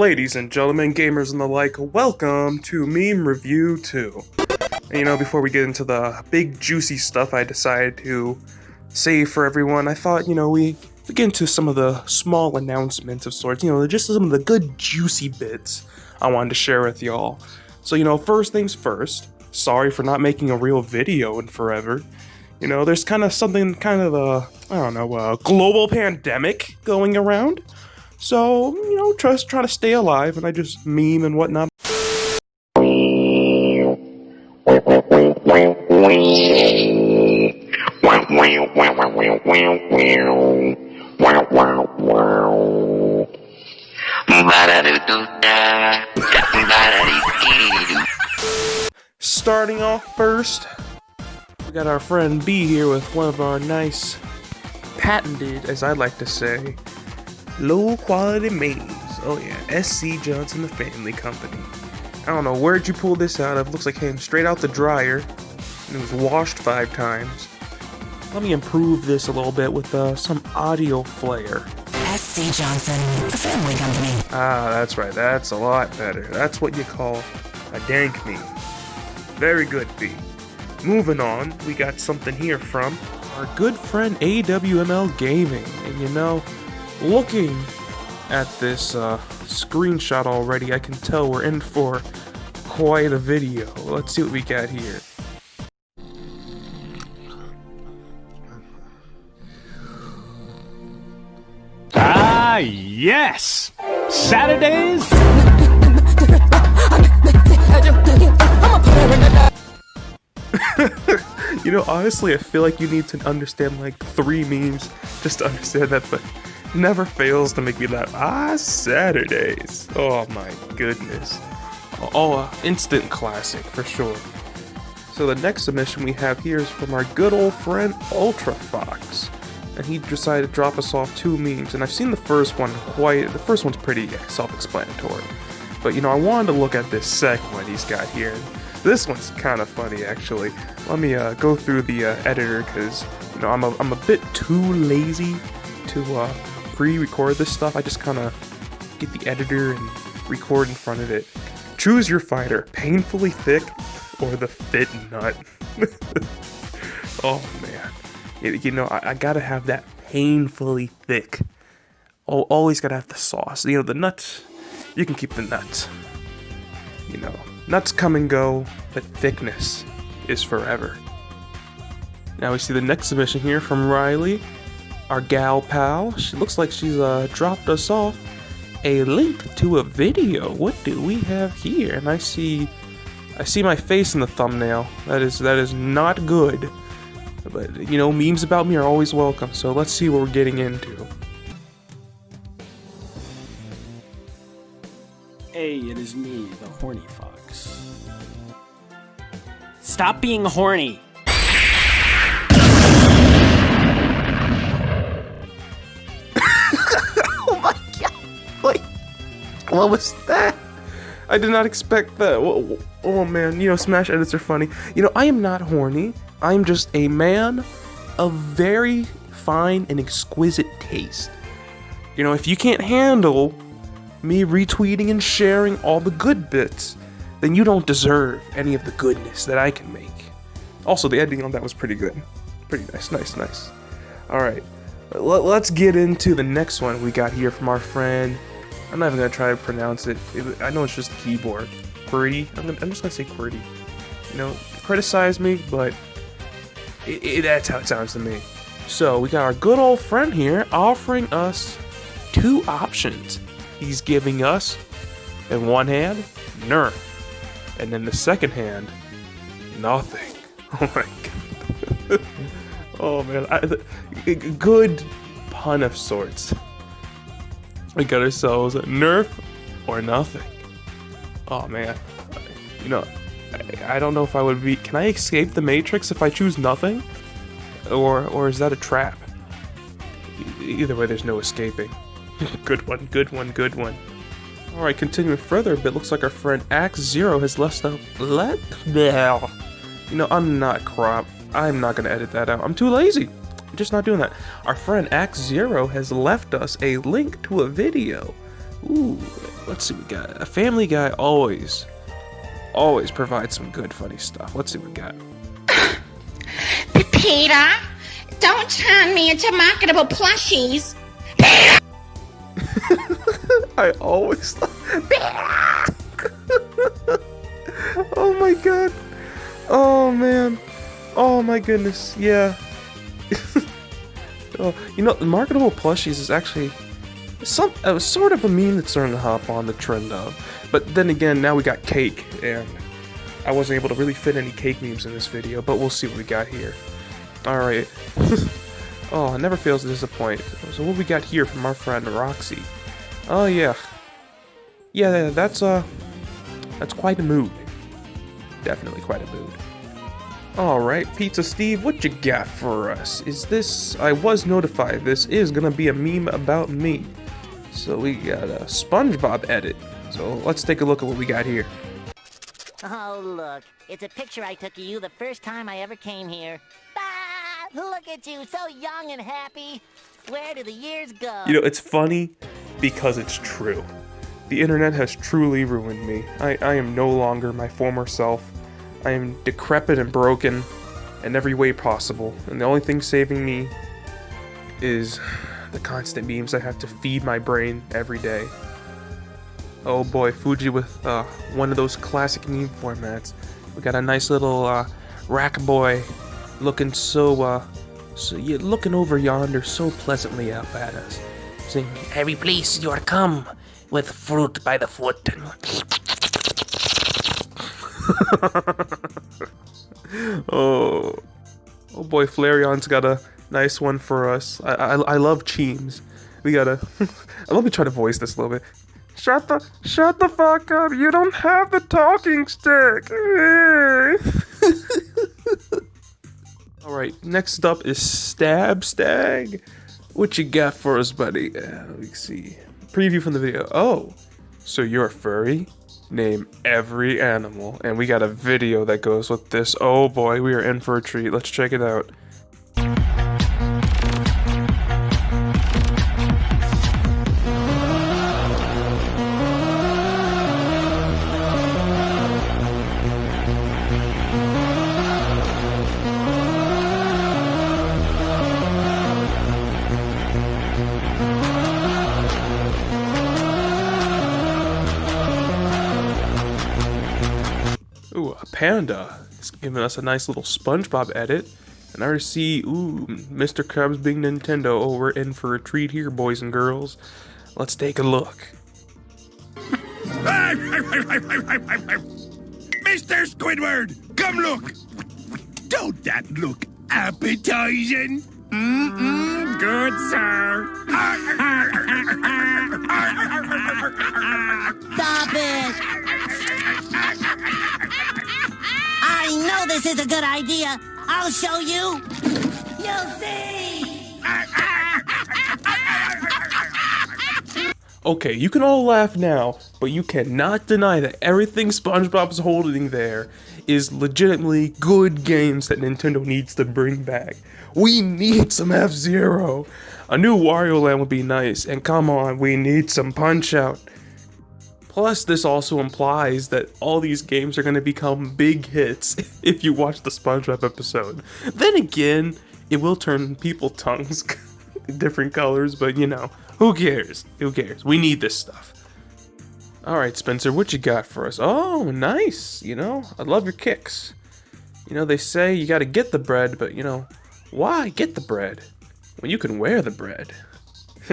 Ladies and gentlemen, gamers and the like, welcome to Meme Review 2. And you know, before we get into the big juicy stuff I decided to save for everyone, I thought, you know, we, we get into some of the small announcements of sorts, you know, just some of the good juicy bits I wanted to share with y'all. So, you know, first things first, sorry for not making a real video in forever. You know, there's kind of something, kind of a, I don't know, a global pandemic going around. So, you know, just try to stay alive, and I just meme and whatnot. Starting off first, we got our friend B here with one of our nice patented, as I like to say, low quality memes. Oh yeah, SC Johnson the Family Company. I don't know where'd you pull this out of. Looks like it came straight out the dryer and it was washed five times. Let me improve this a little bit with uh, some audio flair. SC Johnson, the family company. Ah, that's right. That's a lot better. That's what you call a dank meme. Very good, B. Moving on, we got something here from our good friend AWML Gaming. And you know, looking at this uh, screenshot already, I can tell we're in for quite a video. Let's see what we got here. Ah, yes! Saturdays? you know, honestly, I feel like you need to understand like three memes just to understand that, but never fails to make me laugh. Ah, Saturdays. Oh my goodness. Oh, instant classic for sure. So the next submission we have here is from our good old friend Ultra Fox. And he decided to drop us off two memes, and I've seen the first one quite, the first one's pretty self-explanatory. But you know, I wanted to look at this second one he's got here. This one's kind of funny actually. Let me uh, go through the uh, editor, because you know, I'm a, I'm a bit too lazy to uh, pre-record this stuff. I just kind of get the editor and record in front of it. Choose your fighter, painfully thick or the fit nut. oh man, you, know I, I, gotta have that painfully thick. Oh, always gotta have the sauce. You know the nuts. You can keep the nuts. You know nuts come and go, but thickness is forever. Now we see the next submission here from Riley our gal pal. She looks like she's uh, dropped us off a link to a video. What do we have here? And I see, I see my face in the thumbnail. That is that is not good. But you know, memes about me are always welcome. So let's see what we're getting into. Hey, it is me, the horny fox. Stop being horny. What was that? I did not expect that. Oh, man, you know, Smash edits are funny. You know, I am not horny. I am just a man of very fine and exquisite taste. You know, if you can't handle me retweeting and sharing all the good bits, then you don't deserve any of the goodness that I can make. Also, the editing on that was pretty good. Pretty nice, nice, nice. Alright, let's get into the next one we got here from our friend I'm not even gonna try to pronounce it. it I know it's just keyboard. QWERTY. I'm, gonna, I'm just gonna say QWERTY. You know, criticize me, but it, it, that's how it sounds to me. So we got our good old friend here offering us two options. He's giving us, in one hand, Nerf, and in the second hand, nothing. Oh my god. oh man, I, good pun of sorts. We got ourselves a Nerf or nothing. Oh man, you know, I, I don't know if I would be. Can I escape the Matrix if I choose nothing, or or is that a trap? Either way, there's no escaping. good one, good one, good one. All right, continuing further a bit, looks like our friend Axe Zero has left up. Let now. You know, I'm not crop. I'm not gonna edit that out. I'm too lazy just not doing that. Our friend Axe Zero has left us a link to a video. Ooh, let's see what we got. A Family Guy always, always provides some good, funny stuff. Let's see what we got. Peter, don't turn me into marketable plushies. I always. oh my god. Oh man. Oh my goodness. Yeah. Oh, you know, the marketable plushies is actually some uh, sort of a meme that's starting to hop on the trend of. But then again, now we got cake, and I wasn't able to really fit any cake memes in this video. But we'll see what we got here. All right. oh, it never fails to disappoint. So what we got here from our friend Roxy? Oh yeah. Yeah, that's uh that's quite a mood. Definitely quite a mood. Alright, Pizza Steve, what you got for us? Is this I was notified this is gonna be a meme about me. So we got a SpongeBob edit. So let's take a look at what we got here. Oh, look. It's a picture I took of you the first time I ever came here. Ah, look at you, so young and happy. Where do the years go? You know, it's funny because it's true. The internet has truly ruined me. I, I am no longer my former self. I am decrepit and broken in every way possible, and the only thing saving me is the constant memes I have to feed my brain every day. Oh boy, Fuji with uh, one of those classic meme formats. We got a nice little uh, rack boy looking so, uh, so yeah, looking over yonder so pleasantly up at us. Saying, Every place you are come, with fruit by the foot. oh, oh boy, Flareon's got a nice one for us. I I, I love Cheems. We gotta. Let me try to voice this a little bit. Shut the shut the fuck up! You don't have the talking stick. All right, next up is Stab Stag. What you got for us, buddy? Uh, let me see. Preview from the video. Oh, so you're furry? Name every animal, and we got a video that goes with this. Oh boy, we are in for a treat. Let's check it out. Panda. is giving us a nice little SpongeBob edit. And I already see, ooh, Mr. Krabs being Nintendo. Oh, we're in for a treat here, boys and girls. Let's take a look. Mr. Squidward, come look. Don't that look appetizing? Mm-mm, good, sir. this is a good idea. I'll show you. You'll see. Okay, you can all laugh now, but you cannot deny that everything SpongeBob's holding there is legitimately good games that Nintendo needs to bring back. We need some F Zero. A new Wario Land would be nice, and come on, we need some Punch Out. Plus, this also implies that all these games are going to become big hits if you watch the SpongeBob episode. Then again, it will turn people tongues different colors, but you know, who cares? Who cares? We need this stuff. All right, Spencer, what you got for us? Oh, nice. You know, I love your kicks. You know, they say you got to get the bread, but you know, why get the bread when you can wear the bread?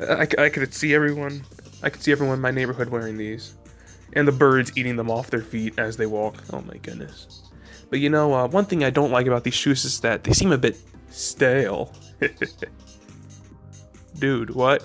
I, I could see everyone. I could see everyone in my neighborhood wearing these, and the birds eating them off their feet as they walk. Oh my goodness! But you know, uh, one thing I don't like about these shoes is that they seem a bit stale. Dude, what?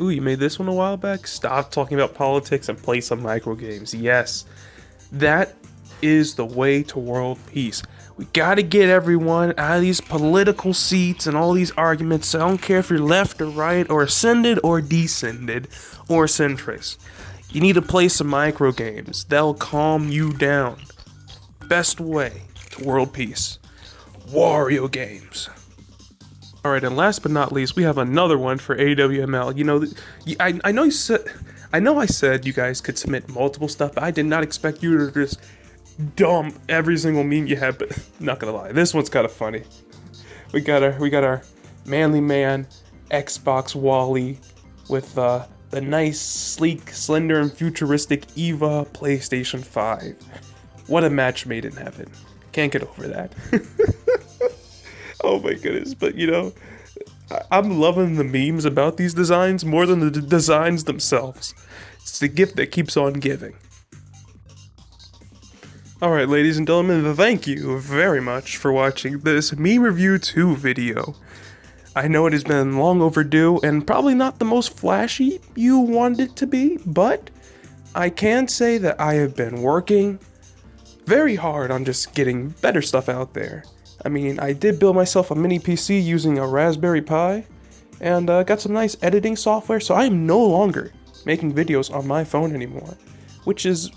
Ooh, you made this one a while back? Stop talking about politics and play some micro games. Yes, that is the way to world peace. We gotta get everyone out of these political seats and all these arguments. I don't care if you're left or right, or ascended or descended, or centrist. You need to play some micro games. They'll calm you down. Best way to world peace. Wario games. All right, and last but not least, we have another one for AWML. You know, I, I know you said, I know I said you guys could submit multiple stuff, but I did not expect you to just dump every single meme you have. But not gonna lie, this one's kind of funny. We got our, we got our manly man Xbox WALL-E with uh, the nice, sleek, slender, and futuristic Eva PlayStation 5. What a match made in heaven. Can't get over that. oh my goodness, but you know, I'm loving the memes about these designs more than the designs themselves. It's the gift that keeps on giving. Alright, ladies and gentlemen, thank you very much for watching this Meme Review 2 video. I know it has been long overdue and probably not the most flashy you wanted it to be, but I can say that I have been working very hard on just getting better stuff out there. I mean, I did build myself a mini PC using a Raspberry Pi and uh, got some nice editing software, so I am no longer making videos on my phone anymore, which is,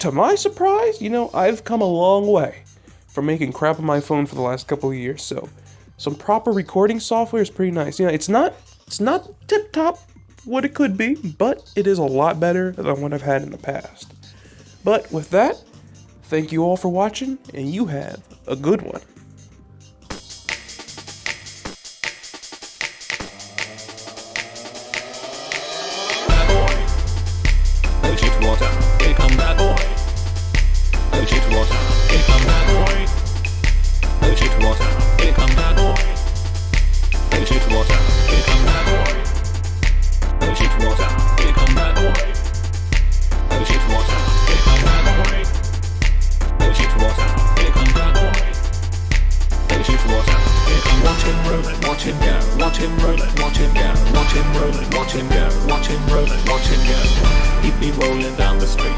to my surprise, you know, I've come a long way from making crap on my phone for the last couple of years, so some proper recording software is pretty nice. You know, it's not it's not tip top what it could be, but it is a lot better than what I've had in the past. But with that, thank you all for watching, and you have a good one.